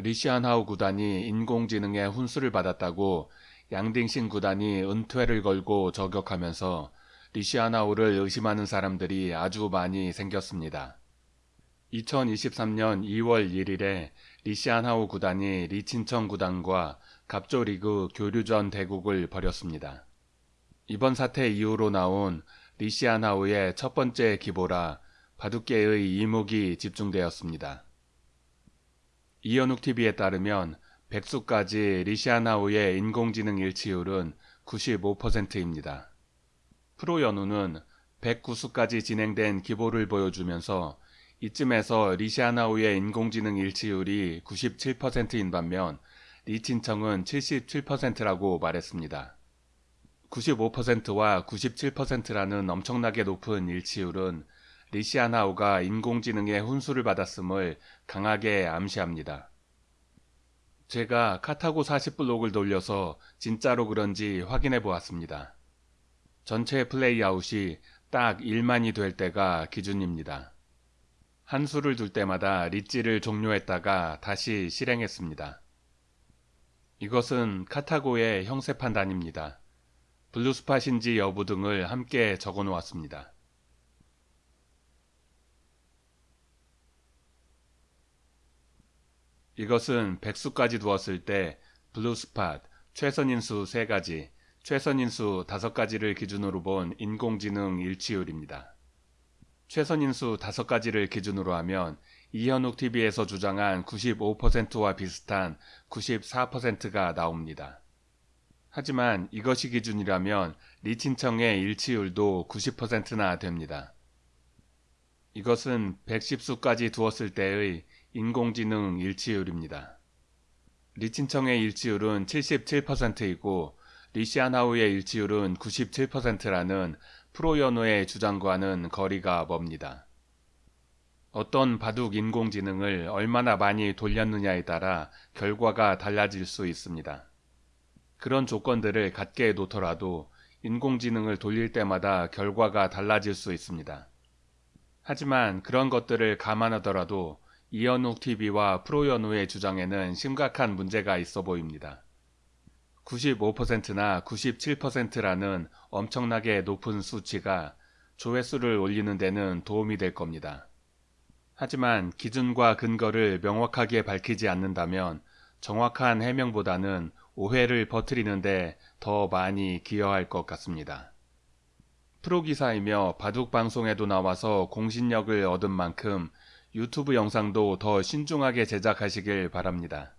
리쉬안하오 구단이 인공지능의 훈수를 받았다고 양딩신 구단이 은퇴를 걸고 저격하면서 리쉬안하오를 의심하는 사람들이 아주 많이 생겼습니다. 2023년 2월 1일에 리쉬안하오 구단이 리친청 구단과 갑조리그 교류전 대국을 벌였습니다. 이번 사태 이후로 나온 리쉬안하오의 첫 번째 기보라 바둑계의 이목이 집중되었습니다. 이현욱 TV에 따르면 백수까지 리시아나우의 인공지능 일치율은 95%입니다. 프로 연우는 109수까지 진행된 기보를 보여주면서 이쯤에서 리시아나우의 인공지능 일치율이 97%인 반면 리친청은 77%라고 말했습니다. 95%와 97%라는 엄청나게 높은 일치율은 리시아나우가 인공지능의 훈수를 받았음을 강하게 암시합니다. 제가 카타고 40블록을 돌려서 진짜로 그런지 확인해 보았습니다. 전체 플레이아웃이 딱 1만이 될 때가 기준입니다. 한 수를 둘 때마다 리찌를 종료했다가 다시 실행했습니다. 이것은 카타고의 형세 판단입니다. blue spot인지 여부 등을 함께 적어 놓았습니다. 이것은 백수까지 두었을 때 blue spot, 최선인수 3가지, 최선인수 5가지를 기준으로 본 인공지능 일치율입니다. 최선인수 5가지를 기준으로 하면 이현욱 TV에서 주장한 95%와 비슷한 94%가 나옵니다. 하지만 이것이 기준이라면 리친청의 일치율도 90%나 됩니다. 이것은 110수까지 두었을 때의 인공지능 일치율입니다. 리친청의 일치율은 77%이고 리시안하우의 일치율은 97%라는 프로연우의 주장과는 거리가 멉니다. 어떤 바둑 인공지능을 얼마나 많이 돌렸느냐에 따라 결과가 달라질 수 있습니다. 그런 조건들을 갖게 놓더라도 인공지능을 돌릴 때마다 결과가 달라질 수 있습니다. 하지만 그런 것들을 감안하더라도 이현욱 TV와 프로연우의 주장에는 심각한 문제가 있어 보입니다. 95%나 97%라는 엄청나게 높은 수치가 조회수를 올리는 데는 도움이 될 겁니다. 하지만 기준과 근거를 명확하게 밝히지 않는다면 정확한 해명보다는 오해를 퍼뜨리는데 더 많이 기여할 것 같습니다. 프로기사이며 바둑 방송에도 나와서 공신력을 얻은 만큼 유튜브 영상도 더 신중하게 제작하시길 바랍니다.